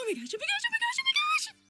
Oh, mira, yo, mira, yo,